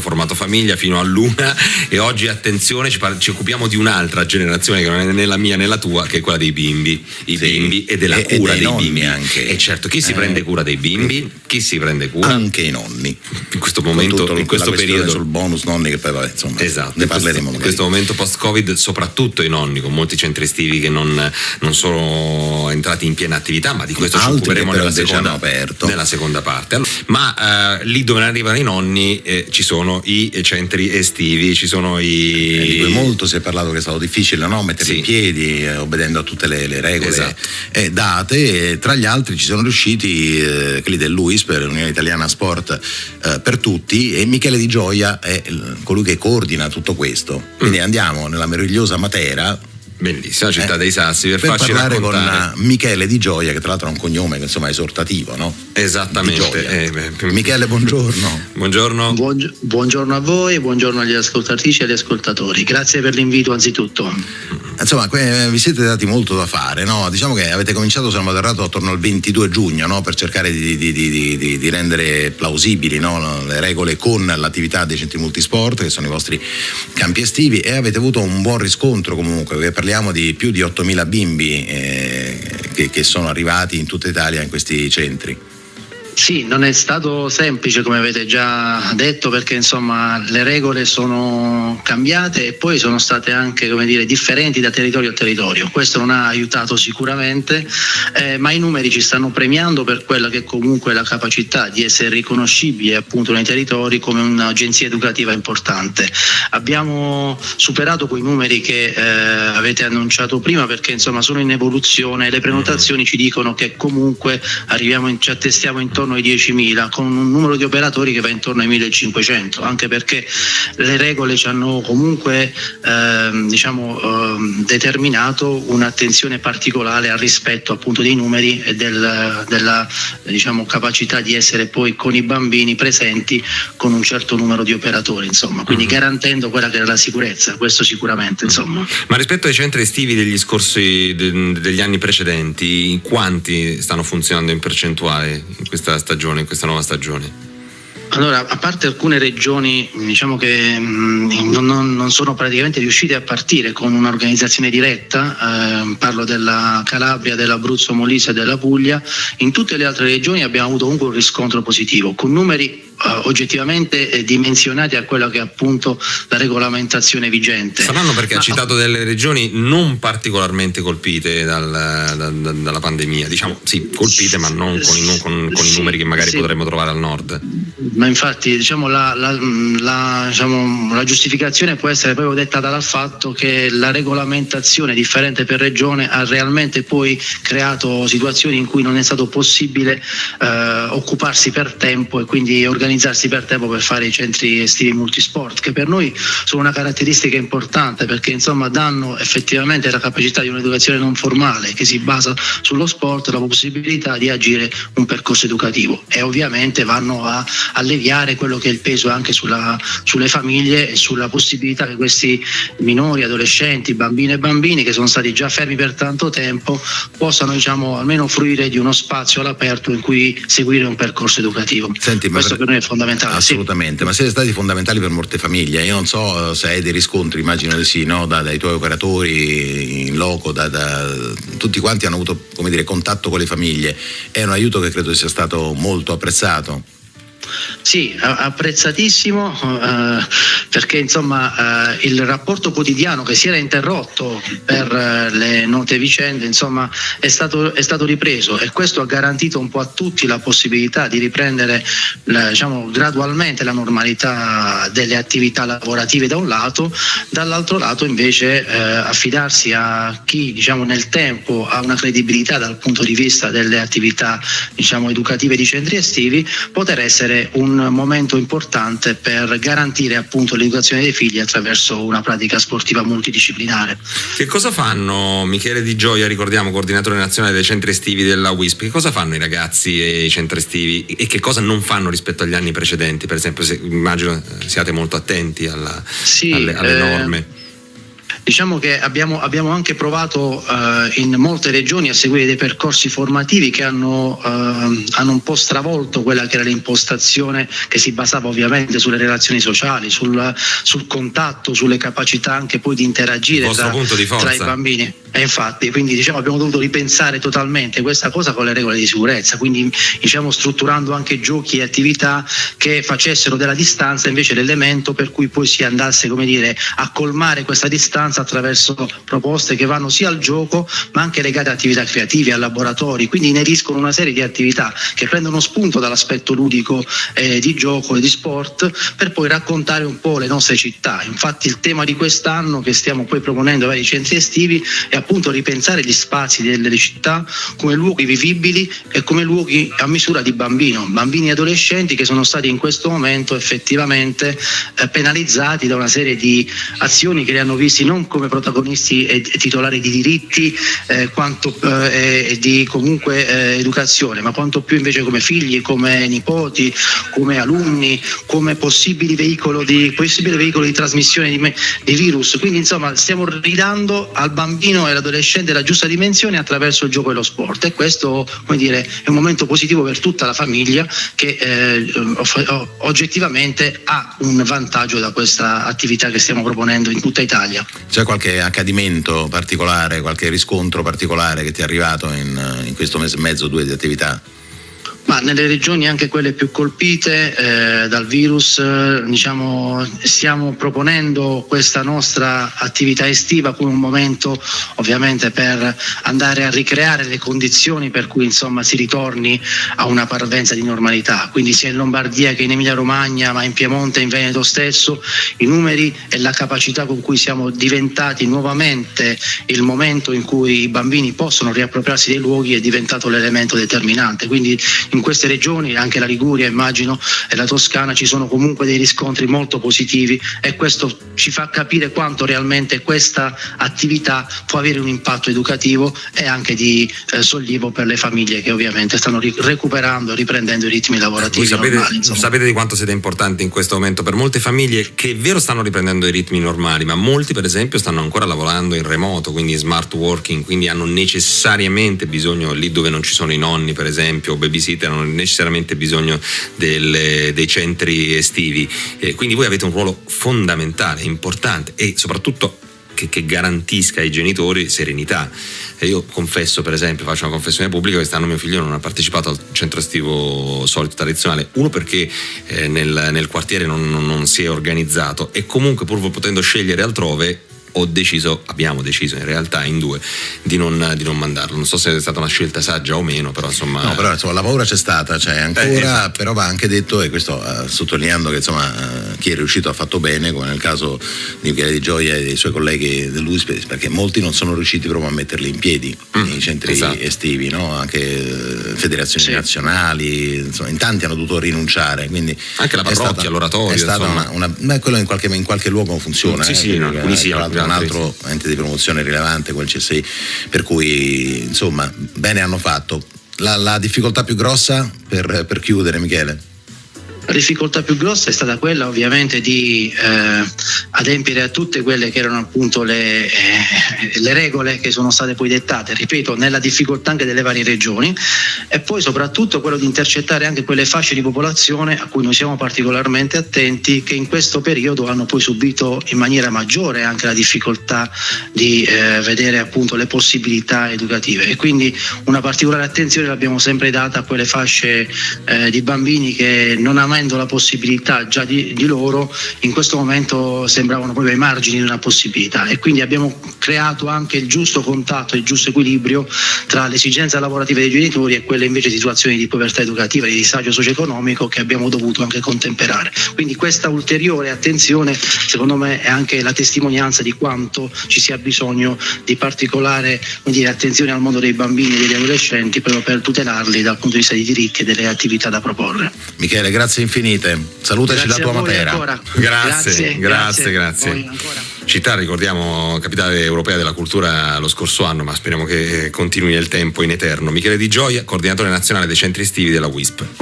formato famiglia fino all'una e oggi attenzione ci, par- ci occupiamo di un'altra generazione che non è né la mia né la tua, che è quella dei bimbi, i sì. bimbi e della e, cura e dei, dei bimbi. Anche. E certo, chi si eh. prende cura dei bimbi? Chi si prende cura? Anche i nonni. In questo momento, in questo periodo sul bonus nonni che poi vabbè, insomma, esatto, ne parleremo. In questo momento post-Covid, soprattutto i nonni con molti centri estivi che non, non sono entrati in piena attività, ma di questo Altri ci occuperemo nella seconda, nella seconda, parte. Ma eh, lì dove arrivano i nonni eh, ci sono i centri estivi, ci sono i... Eh, di cui molto si è parlato che è stato difficile no? mettere sì. in piedi, eh, obbedendo a tutte le, le regole esatto. Eh, date, tra gli altri ci sono riusciti eh, quelli dell'UIS per l'Unione Italiana Sport per tutti e Michele Di Gioia è colui che coordina tutto questo. Quindi mm. andiamo nella meravigliosa Matera Bellissima città eh, dei Sassi per, per farci parlare raccontare. con Michele Di Gioia, che tra l'altro ha un cognome che insomma è esortativo, no? Esattamente. Eh, Michele, buongiorno. Buongiorno. Buong- buongiorno a voi, buongiorno agli ascoltatrici e agli ascoltatori. Grazie per l'invito anzitutto. Insomma, vi siete dati molto da fare, no? Diciamo che avete cominciato, se non vado attorno al 22 giugno, no? Per cercare di, di, di, di rendere plausibili no? le regole con l'attività dei centri multisport, che sono i vostri campi estivi, e avete avuto un buon riscontro comunque, perché parliamo di più di 8.000 bimbi eh, che, che sono arrivati in tutta Italia in questi centri. Sì, non è stato semplice come avete già detto perché insomma le regole sono cambiate e poi sono state anche dire, differenti da territorio a territorio. Questo non ha aiutato sicuramente, eh, ma i numeri ci stanno premiando per quella che comunque è la capacità di essere riconoscibili appunto nei territori come un'agenzia educativa importante. Abbiamo superato quei numeri che eh, avete annunciato prima perché insomma sono in evoluzione, le prenotazioni ci dicono che comunque arriviamo in, ci attestiamo intorno intorno ai 10.000 con un numero di operatori che va intorno ai 1.500 anche perché le regole ci hanno comunque ehm, diciamo, ehm, determinato un'attenzione particolare al rispetto appunto dei numeri e del, della diciamo, capacità di essere poi con i bambini presenti con un certo numero di operatori insomma. Quindi mm-hmm. garantendo quella che era la sicurezza questo sicuramente insomma. Ma rispetto ai centri estivi degli scorsi degli anni precedenti quanti stanno funzionando in percentuale in questa stagione, in questa nuova stagione? Allora, a parte alcune regioni diciamo che mh, mm, non, non, sono praticamente riuscite a partire con un'organizzazione diretta, eh, parlo della Calabria, dell'Abruzzo, Molise e della Puglia, in tutte le altre regioni abbiamo avuto comunque un riscontro positivo, con numeri oggettivamente eh, dimensionati a quella che è appunto la regolamentazione vigente. Saranno perché Ma, ha citato delle regioni non particolarmente colpite dal, da, da, dalla pandemia, diciamo sì, colpite ma non con i, non con, con sì, i numeri che magari sì. potremmo trovare al nord. Ma infatti diciamo, la, la, la, diciamo, la, giustificazione può essere proprio dettata dal fatto che la regolamentazione differente per regione ha realmente poi creato situazioni in cui non è stato possibile eh, occuparsi per tempo e quindi organizzare organizzarsi per tempo per fare i centri estivi multisport, che per noi sono una caratteristica importante perché insomma danno effettivamente la capacità di un'educazione non formale che si basa sullo sport, la possibilità di agire un percorso educativo e ovviamente vanno a alleviare quello che è il peso anche sulla, sulle famiglie e sulla possibilità che questi minori, adolescenti, bambine e bambini che sono stati già fermi per tanto tempo possano diciamo almeno fruire di uno spazio all'aperto in cui seguire un percorso educativo. Senti, Questo per noi è fondamentale. Assolutamente, sì. ma siete stati fondamentali per molte famiglie. Io non so se hai dei riscontri, immagino di sì, no? da, dai tuoi operatori in loco, da, da, tutti quanti hanno avuto dire, contatto con le famiglie. È un aiuto che credo sia stato molto apprezzato. Sì, apprezzatissimo eh, perché insomma eh, il rapporto quotidiano che si era interrotto per eh, le note vicende insomma è stato, è stato, ripreso e questo ha garantito un po' a tutti la possibilità di riprendere diciamo, gradualmente la normalità delle attività lavorative da un lato, dall'altro lato invece eh, affidarsi a chi diciamo, nel tempo ha una credibilità dal punto di vista delle attività diciamo, educative di centri estivi, poter essere un momento importante per garantire appunto l'educazione dei figli attraverso una pratica sportiva multidisciplinare. Che cosa fanno Michele Di Gioia, ricordiamo coordinatore nazionale dei centri estivi della WISP, che cosa fanno i ragazzi e i centri estivi e che cosa non fanno rispetto agli anni precedenti? Per esempio, se, immagino siate molto attenti alla, sì, alle, alle eh, norme. Diciamo che abbiamo, abbiamo anche provato eh, in molte regioni a seguire dei percorsi formativi che hanno, eh, hanno, un po' stravolto quella che era l'impostazione che si basava ovviamente sulle relazioni sociali, sul, sul contatto, sulle capacità anche poi di interagire tra, di tra i bambini. E infatti, quindi diciamo, abbiamo dovuto ripensare totalmente questa cosa con le regole di sicurezza, quindi diciamo, strutturando anche giochi e attività che facessero della distanza invece l'elemento per cui poi si andasse come dire, a colmare questa distanza attraverso proposte che vanno sia al gioco ma anche legate a attività creative, a laboratori, quindi ineriscono una serie di attività che prendono spunto dall'aspetto ludico eh, di gioco e di sport per poi raccontare un po' le nostre città. Infatti il tema di quest'anno che stiamo poi proponendo ai centri estivi è appunto ripensare gli spazi delle città come luoghi vivibili e come luoghi a misura di bambino, bambini e adolescenti che sono stati in questo momento effettivamente eh, penalizzati da una serie di azioni che li hanno visti non come protagonisti e titolari di diritti eh, quanto eh, di comunque eh, educazione, ma quanto più invece come figli, come nipoti, come alunni, come possibili veicolo di, possibile veicolo di trasmissione di, di virus. Quindi insomma stiamo ridando al bambino e all'adolescente la giusta dimensione attraverso il gioco e lo sport e questo come dire, è un momento positivo per tutta la famiglia che eh, oggettivamente ha un vantaggio da questa attività che stiamo proponendo in tutta Italia. C'è qualche accadimento particolare, qualche riscontro particolare che ti è arrivato in, in questo mese e mezzo, due di attività? Ma nelle regioni anche quelle più colpite eh, dal virus eh, diciamo, stiamo proponendo questa nostra attività estiva come un momento ovviamente per andare a ricreare le condizioni per cui insomma, si ritorni a una parvenza di normalità. Quindi sia in Lombardia che in Emilia Romagna ma in Piemonte e in Veneto stesso i numeri e la capacità con cui siamo diventati nuovamente il momento in cui i bambini possono riappropriarsi dei luoghi è diventato l'elemento determinante. Quindi in in queste regioni, anche la Liguria immagino e la Toscana, ci sono comunque dei riscontri molto positivi e questo ci fa capire quanto realmente questa attività può avere un impatto educativo e anche di eh, sollievo per le famiglie che ovviamente stanno ri- recuperando, riprendendo i ritmi lavorativi. Voi sapete, normali, sapete di quanto siete importanti in questo momento per molte famiglie che è vero stanno riprendendo i ritmi normali, ma molti per esempio stanno ancora lavorando in remoto, quindi smart working, quindi hanno necessariamente bisogno lì dove non ci sono i nonni per esempio, o babysitter hanno necessariamente bisogno del, dei centri estivi. Eh, quindi voi avete un ruolo fondamentale, importante e soprattutto che, che, garantisca ai genitori serenità. E io confesso, per esempio, faccio una confessione pubblica, quest'anno mio figlio non ha partecipato al centro estivo solito tradizionale, uno perché eh, nel, nel, quartiere non, non, non si è organizzato e comunque pur potendo scegliere altrove ho deciso, abbiamo deciso in realtà in due di non, di non, mandarlo. Non so se è stata una scelta saggia o meno, però insomma. No, però insomma, la paura c'è stata, c'è ancora, eh, esatto. però va anche detto, e questo uh, sottolineando che insomma uh, chi è riuscito ha fatto bene, come nel caso di Michele Di Gioia e dei suoi colleghi dell'USP, perché molti non sono riusciti proprio a metterli in piedi mm, nei centri esatto. estivi, no? anche uh, federazioni sì. nazionali, insomma, in tanti hanno dovuto rinunciare. Quindi anche la parrocchia, l'oratorio. È stata una, una, beh, quello in qualche, in qualche luogo funziona. Sì, eh, sì, no, quindi sì, un altro ente di promozione rilevante quel CSI, per cui insomma bene hanno fatto. La, la difficoltà più grossa per, per chiudere Michele? La difficoltà più grossa è stata quella ovviamente di eh, adempiere a tutte quelle che erano appunto le, eh, le, regole che sono state poi dettate, ripeto, nella difficoltà anche delle varie regioni e poi soprattutto quello di intercettare anche quelle fasce di popolazione a cui noi siamo particolarmente attenti che in questo periodo hanno poi subito in maniera maggiore anche la difficoltà di eh, vedere appunto le possibilità educative. E quindi una particolare attenzione l'abbiamo sempre data a quelle fasce eh, di bambini che non hanno mai avendo la possibilità già di, di, loro, in questo momento sembravano proprio ai margini di una possibilità e quindi abbiamo creato anche il giusto contatto, il giusto equilibrio tra le esigenze lavorative dei genitori e quelle invece di situazioni di povertà educativa, di disagio socio-economico che abbiamo dovuto anche contemperare. Quindi questa ulteriore attenzione secondo me è anche la testimonianza di quanto ci sia bisogno di particolare dire, attenzione al mondo dei bambini e degli adolescenti proprio per tutelarli dal punto di vista dei diritti e delle attività da proporre. Michele, grazie infinite. Salutaci grazie da tua Matera. Grazie, grazie, grazie. grazie. Città, ricordiamo, capitale europea della cultura lo scorso anno, ma speriamo che continui nel tempo in eterno. Michele Di Gioia, coordinatore nazionale dei centri estivi della WISP.